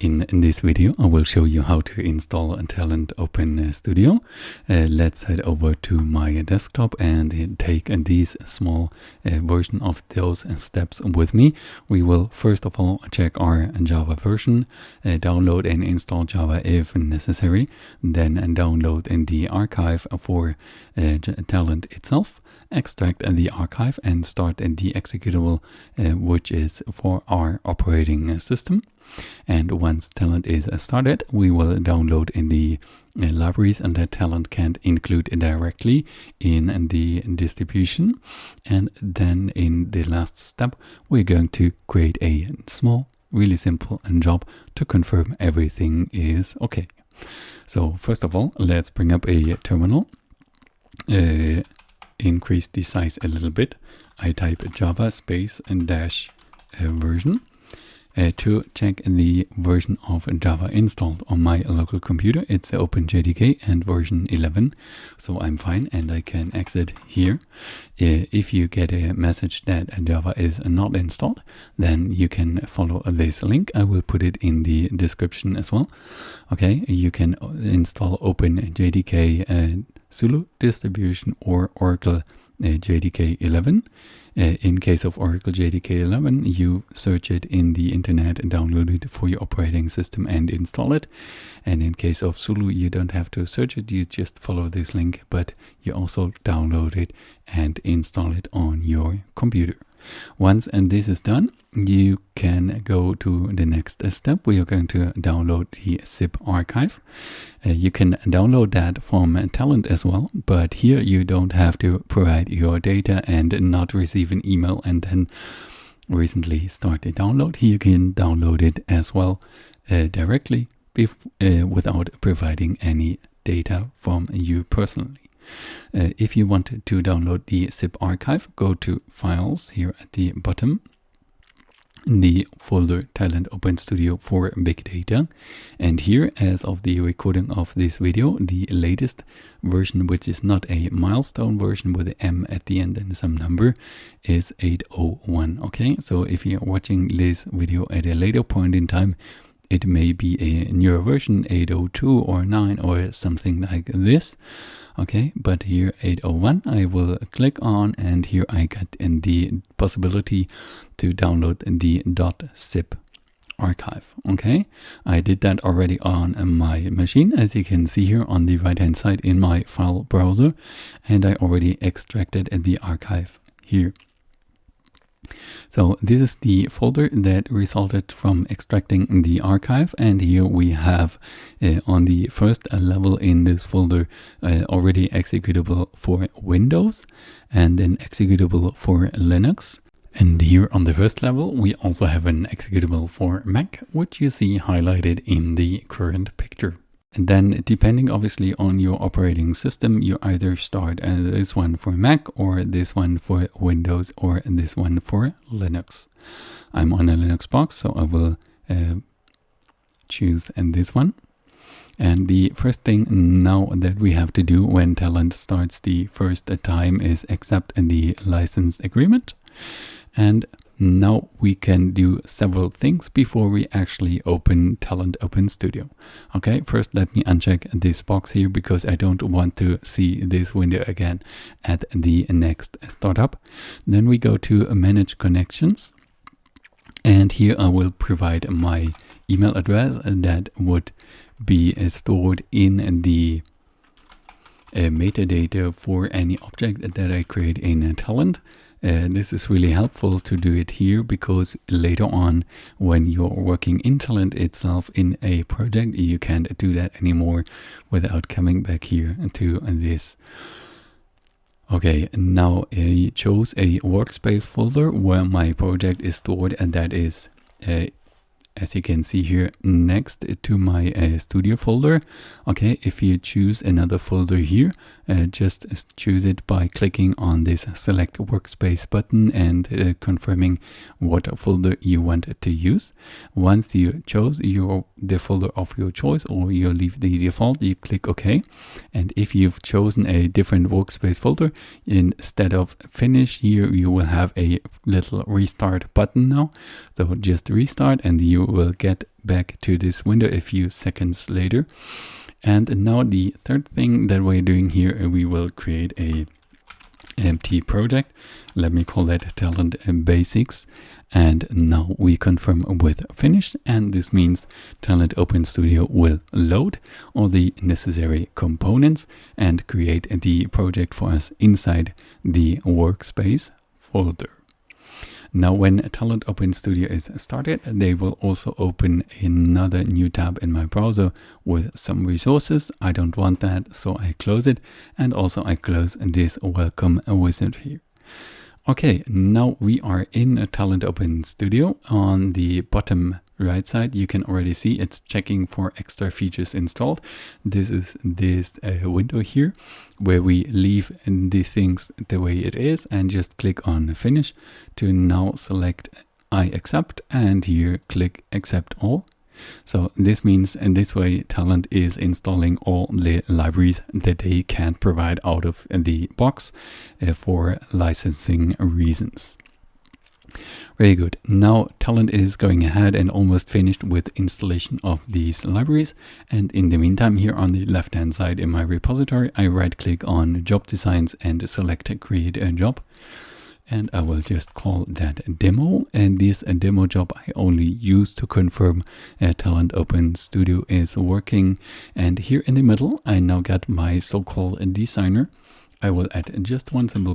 In, this video, I will show you how to install Talend Open Studio. Uh, let's head over to my desktop and take this small uh, version of those steps with me. We will first of all check our Java version, uh, download and install Java if necessary, then download in the archive for uh, Talend itself extract the archive and start the executable uh, which is for our operating system and once talend is started we will download in the uh, libraries and that Talend can't include directly in the distribution. And then in the last step we're going to create a small really simple and job to confirm everything is okay. So first of all let's bring up a terminal. Uh, increase the size a little bit, I type java space and dash uh, version uh, to check the version of Java installed on my local computer. It's OpenJDK and version 11, so I'm fine and I can exit here. Uh, if you get a message that Java is not installed, then you can follow this link. I will put it in the description as well. Okay, you can install OpenJDK uh, Zulu distribution or Oracle uh, JDK 11. Uh, in case of Oracle JDK 11, you search it in the internet and download it for your operating system and install it. And in case of Zulu, you don't have to search it, you just follow this link, but you also download it and install it on your computer. Once and this is done, you can go to the next step. We are going to download the zip archive. Uh, you can download that from Talend as well, but here you don't have to provide your data and not receive an email and then recently start the download. Here you can download it as well uh, directly uh, without providing any data from you personally. Uh, if you want to download the zip archive, go to Files here at the bottom the folder Talend Open Studio for Big Data. And here, as of the recording of this video, the latest version, which is not a milestone version with an M at the end and some number, is 801. Okay, so if you're watching this video at a later point in time, it may be a newer version, 802 or 9 or something like this okay but here 801 I will click on and here I get in the possibility to download the .zip archive. Okay I did that already on my machine as you can see here on the right hand side in my file browser and I already extracted the archive here so this is the folder that resulted from extracting the archive and here we have uh, on the first level in this folder uh, already executable for Windows and then executable for Linux. And here on the first level we also have an executable for Mac which you see highlighted in the current picture. And then depending obviously on your operating system, you either start this one for Mac or this one for Windows or this one for Linux. I'm on a Linux box, so I will uh, choose this one. And the first thing now that we have to do when Talend starts the first time is accept the license agreement. And now we can do several things before we actually open Talend Open Studio. Okay, first let me uncheck this box here because I don't want to see this window again at the next startup. Then we go to Manage Connections. And here I will provide my email address that would be stored in the uh, metadata for any object that I create in Talend. Uh, this is really helpful to do it here because later on when you're working in Talend itself in a project you can't do that anymore without coming back here to this. Okay now I chose a workspace folder where my project is stored and that is uh, as you can see here next to my uh, studio folder. Okay if you choose another folder here uh, just choose it by clicking on this select workspace button and uh, confirming what folder you want to use. Once you chose your the folder of your choice or you leave the default you click ok. And if you've chosen a different workspace folder instead of finish here you will have a little restart button now so just restart and you will get back to this window a few seconds later. And now the third thing that we're doing here, uh, we will create a empty project. Let me call that talend basics. And now we confirm with finish. And this means talend Open Studio will load all the necessary components and create the project for us inside the workspace folder. Now when Talend Open Studio is started, they will also open another new tab in my browser with some resources. I don't want that, so I close it. And also I close this welcome wizard here. Okay, now we are in a Talend Open Studio. On the bottom right side, you can already see it's checking for extra features installed. This is this uh, window here where we leave the things the way it is and just click on finish to now select I accept and here click accept all. So this means in this way Talend is installing all the libraries that they can provide out of the box uh, for licensing reasons. Very good. Now Talend is going ahead and almost finished with installation of these libraries. And in the meantime, here on the left hand side in my repository, I right click on job designs and select create a job and I will just call that demo and this demo job I only use to confirm uh, Talend Open Studio is working and here in the middle I now got my so-called designer I will add just one simple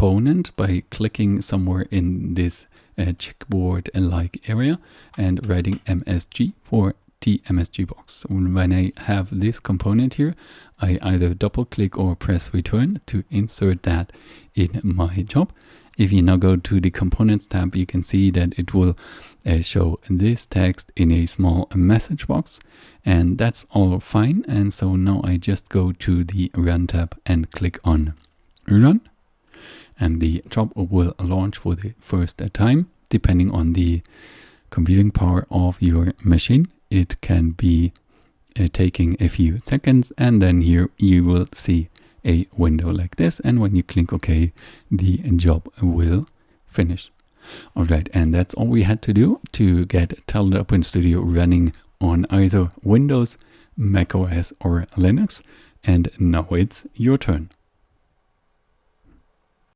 component by clicking somewhere in this uh, checkboard like area and writing MSG for TMSG box. When I have this component here, I either double click or press return to insert that in my job. If you now go to the components tab, you can see that it will uh, show this text in a small message box and that's all fine. And so now I just go to the run tab and click on run and the job will launch for the first time depending on the computing power of your machine. It can be uh, taking a few seconds and then here you will see a window like this and when you click OK the job will finish. Alright and that's all we had to do to get Talend Open Studio running on either Windows, macOS or Linux and now it's your turn.